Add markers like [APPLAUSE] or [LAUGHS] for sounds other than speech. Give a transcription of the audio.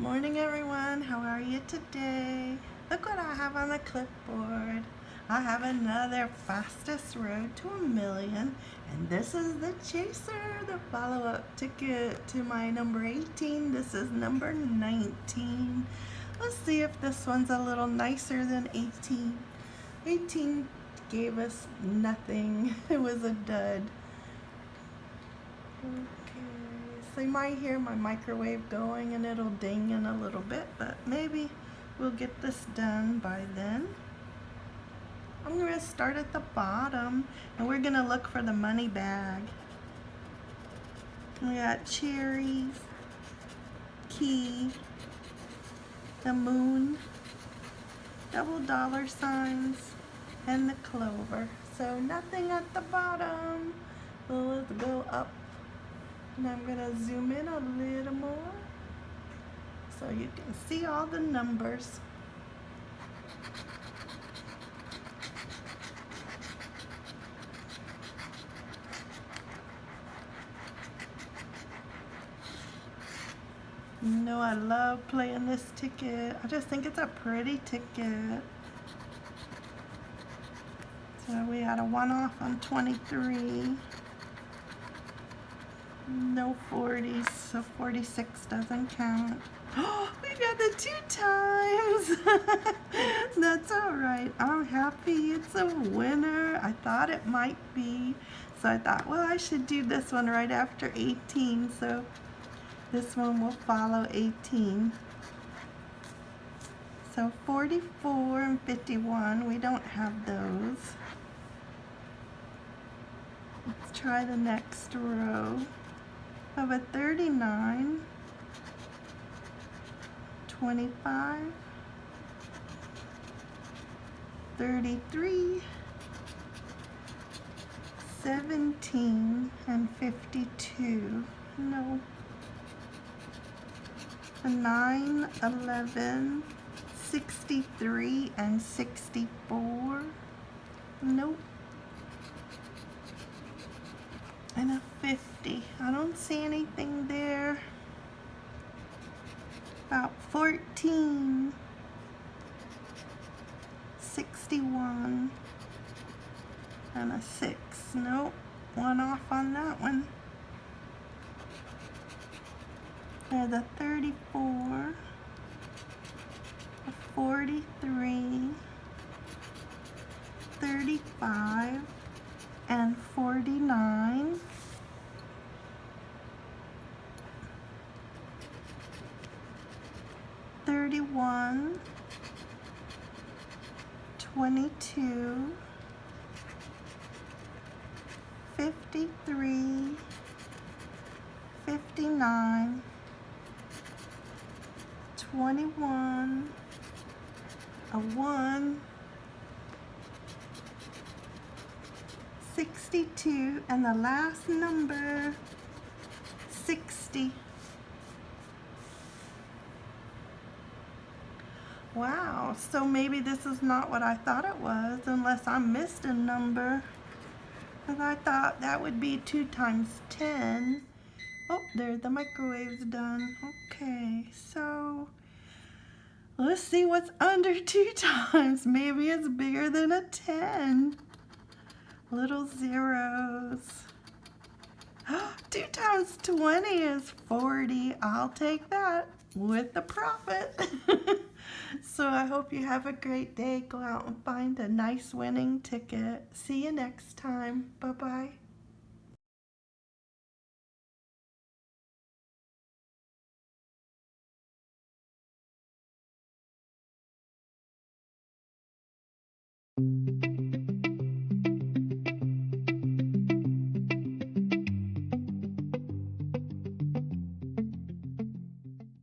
morning everyone. How are you today? Look what I have on the clipboard. I have another fastest road to a million and this is the chaser, the follow-up ticket to my number 18. This is number 19. Let's see if this one's a little nicer than 18. 18 gave us nothing. [LAUGHS] It was a dud. So you might hear my microwave going and it'll ding in a little bit, but maybe we'll get this done by then. I'm going to start at the bottom and we're going to look for the money bag. We got cherries, key, the moon, double dollar signs, and the clover. So nothing at the bottom. Let's go up and I'm going to zoom in a little more so you can see all the numbers. You know I love playing this ticket. I just think it's a pretty ticket. So we had a one off on 23 no 40s, so 46 doesn't count. Oh, we got the two times. [LAUGHS] That's all right. I'm happy it's a winner. I thought it might be. So I thought, well, I should do this one right after 18. So this one will follow 18. So 44 and 51, we don't have those. Let's try the next row of a 39, 25, 33, 17, and 52. No. A 9, 11, 63, and 64. Nope. and a 50. I don't see anything there. About 14. 61. And a 6. Nope. One off on that one. There's a 34. A 43. 35 and 49 31 22 53 59 21 a 1 62 and the last number 60 wow so maybe this is not what I thought it was unless I missed a number because I thought that would be 2 times 10 oh there the microwave's done okay so let's see what's under [LAUGHS] 2 times maybe it's bigger than a 10 little zeros. [GASPS] 2 times 20 is 40. I'll take that with the profit. [LAUGHS] [LAUGHS] so I hope you have a great day. Go out and find a nice winning ticket. See you next time. Bye-bye.